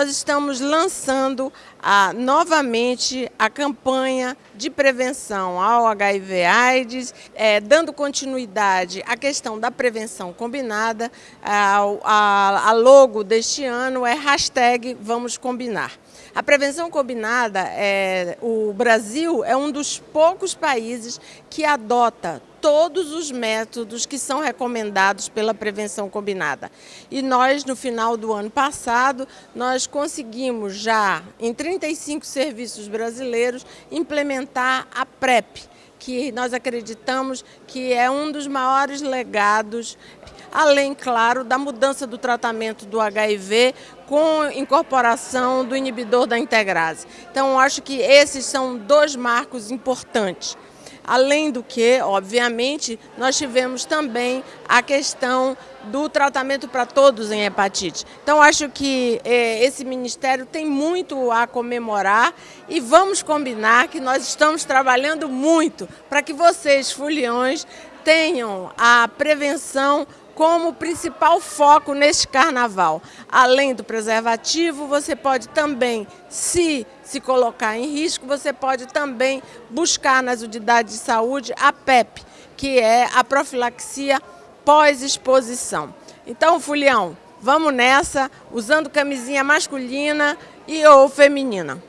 nós estamos lançando a, novamente a campanha de prevenção ao HIV/AIDS, é, dando continuidade à questão da prevenção combinada. A, a, a logo deste ano é hashtag Vamos Combinar. A prevenção combinada, é, o Brasil é um dos poucos países que adota todos os métodos que são recomendados pela prevenção combinada. E nós, no final do ano passado, nós conseguimos já, em 35 serviços brasileiros, implementar a PrEP, que nós acreditamos que é um dos maiores legados, além, claro, da mudança do tratamento do HIV com incorporação do inibidor da integrase. Então, acho que esses são dois marcos importantes. Além do que, obviamente, nós tivemos também a questão do tratamento para todos em hepatite. Então, acho que eh, esse Ministério tem muito a comemorar e vamos combinar que nós estamos trabalhando muito para que vocês, foliões, tenham a prevenção como principal foco neste carnaval. Além do preservativo, você pode também, se se colocar em risco, você pode também buscar nas unidades de saúde a PEP, que é a profilaxia pós-exposição. Então, Fulião, vamos nessa, usando camisinha masculina e ou feminina.